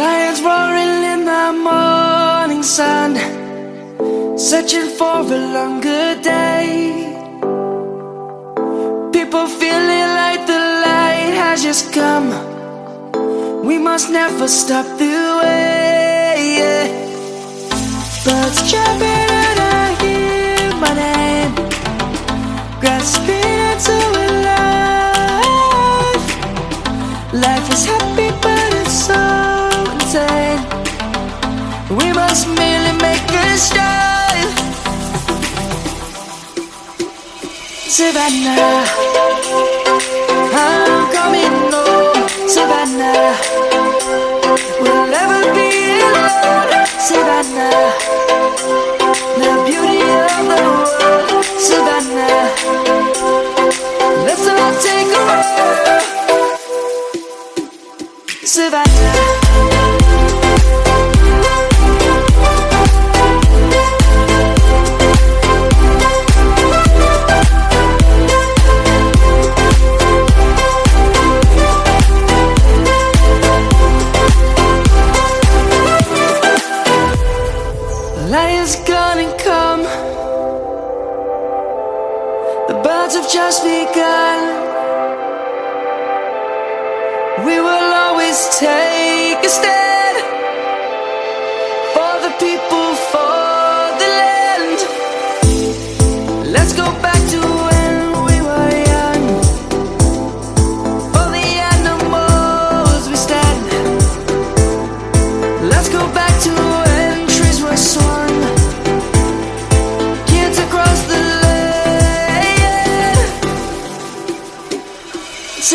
Lions roaring in the morning sun Searching for a longer day. People feeling like the light has just come. We must never stop the way yeah. Birds chirping and I hear my name. Grass Savannah, I'm coming home. Savannah, we'll never be alone. Savannah, the beauty of the world. Savannah, let's all take a ride. Savannah.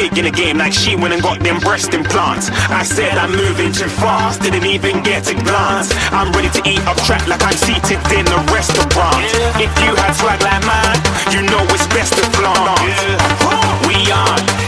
big in the game like she went and got them breast implants. I said I'm moving too fast, didn't even get a glance. I'm ready to eat up track like I'm seated in a restaurant. If you had swag like mine, you know it's best to flaunt. We aren't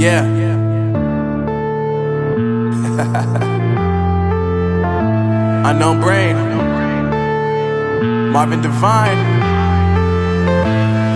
Yeah. Unknown brain. Marvin Divine.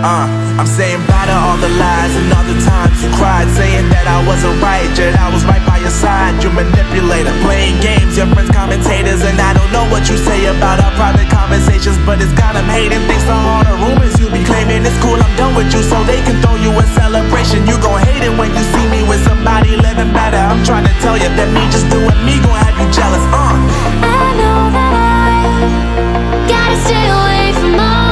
Uh, I'm saying bye to all the lies and all the times you cried, saying that I wasn't right, yet I was right by your side. You manipulator, playing games, your friends commentators, and I don't know what you say about our private conversations, but it's got them hating. Thanks to all the rumors you be claiming, it's cool. I'm done with you, so they can throw you a celebration. You gon' hate it when you see me with somebody living better. I'm trying to tell you that me just doing me gon' have you jealous. Uh. I know that I gotta stay away from all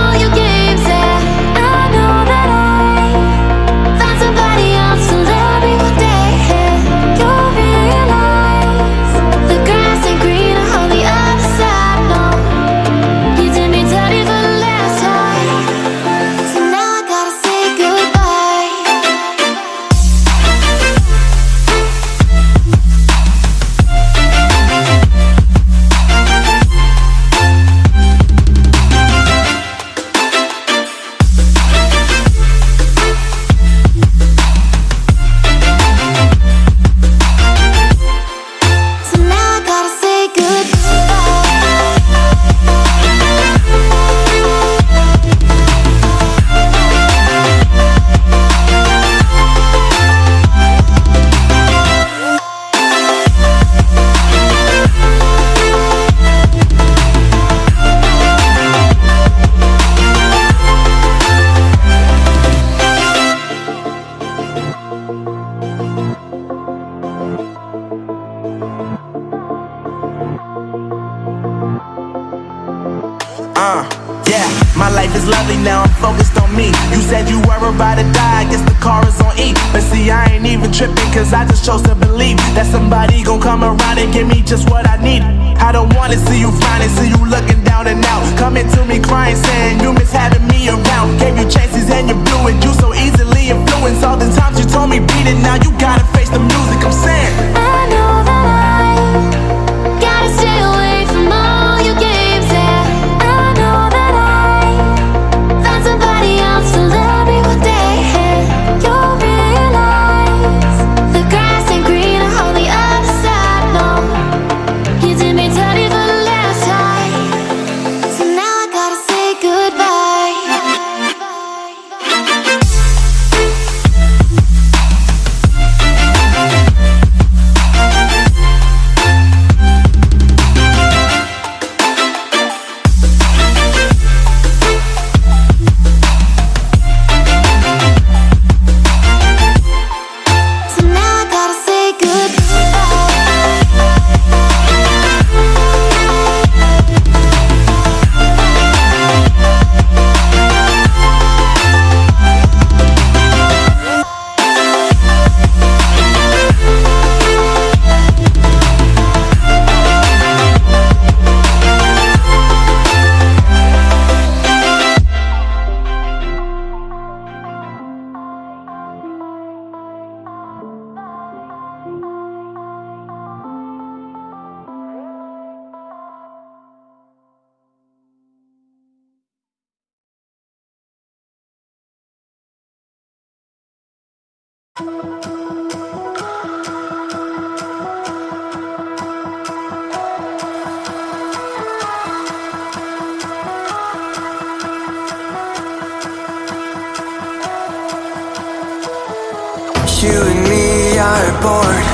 You and me are bored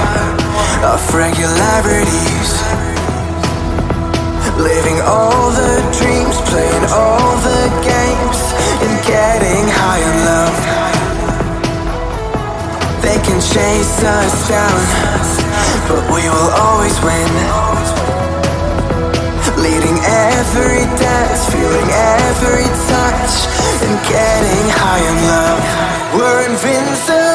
of regularities. Living all the dreams, playing all the games, chase us down, but we will always win. Leading every dance, feeling every touch, and getting high on love. We're invincible.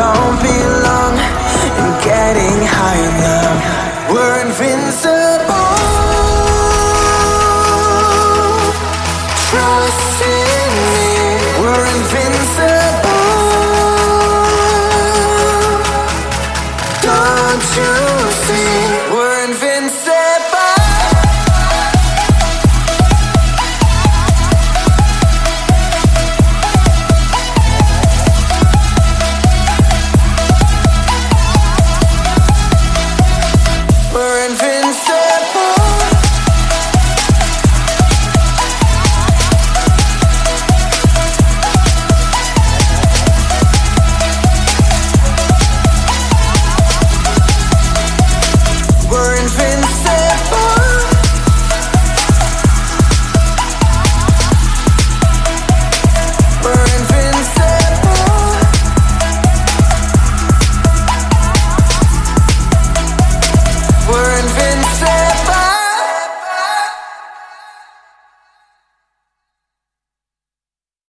Don't